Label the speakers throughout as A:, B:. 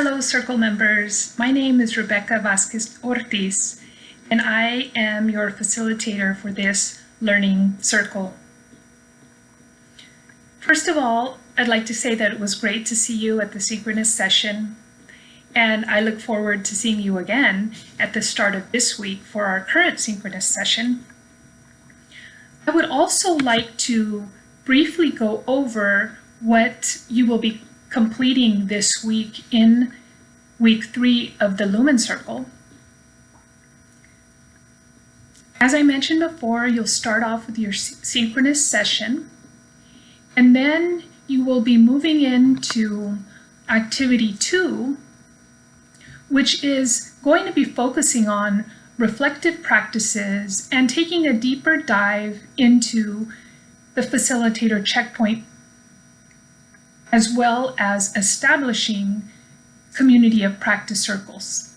A: Hello, Circle members. My name is Rebecca Vasquez Ortiz, and I am your facilitator for this Learning Circle. First of all, I'd like to say that it was great to see you at the synchronous session, and I look forward to seeing you again at the start of this week for our current synchronous session. I would also like to briefly go over what you will be completing this week in week three of the Lumen Circle. As I mentioned before, you'll start off with your synchronous session, and then you will be moving into activity two, which is going to be focusing on reflective practices and taking a deeper dive into the facilitator checkpoint as well as establishing community of practice circles.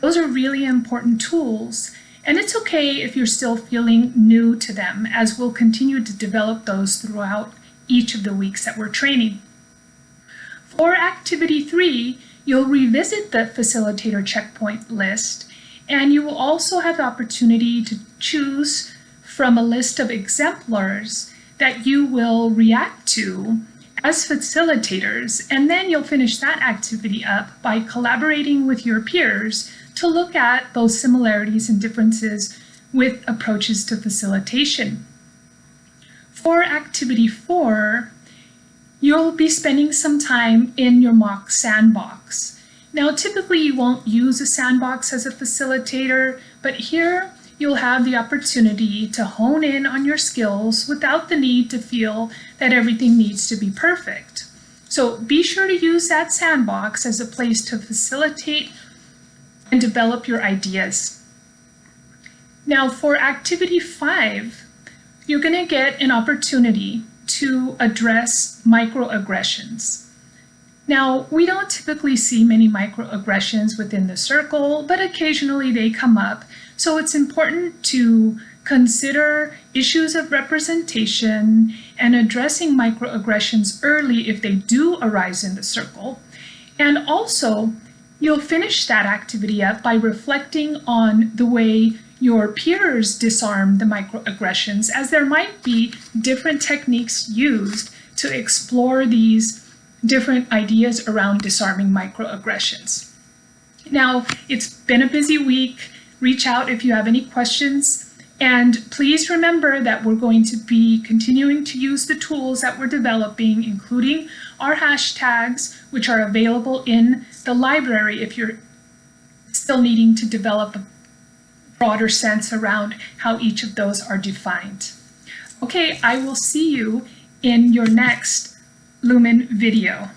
A: Those are really important tools, and it's okay if you're still feeling new to them, as we'll continue to develop those throughout each of the weeks that we're training. For activity three, you'll revisit the facilitator checkpoint list, and you will also have the opportunity to choose from a list of exemplars that you will react to as facilitators, and then you'll finish that activity up by collaborating with your peers to look at those similarities and differences with approaches to facilitation. For activity four, you'll be spending some time in your mock sandbox. Now, typically you won't use a sandbox as a facilitator, but here you'll have the opportunity to hone in on your skills without the need to feel that everything needs to be perfect. So be sure to use that sandbox as a place to facilitate and develop your ideas. Now for activity five, you're gonna get an opportunity to address microaggressions. Now, we don't typically see many microaggressions within the circle, but occasionally they come up. So it's important to consider issues of representation and addressing microaggressions early if they do arise in the circle. And also, you'll finish that activity up by reflecting on the way your peers disarm the microaggressions, as there might be different techniques used to explore these different ideas around disarming microaggressions. Now, it's been a busy week. Reach out if you have any questions. And please remember that we're going to be continuing to use the tools that we're developing, including our hashtags, which are available in the library if you're still needing to develop a broader sense around how each of those are defined. Okay, I will see you in your next Lumen video.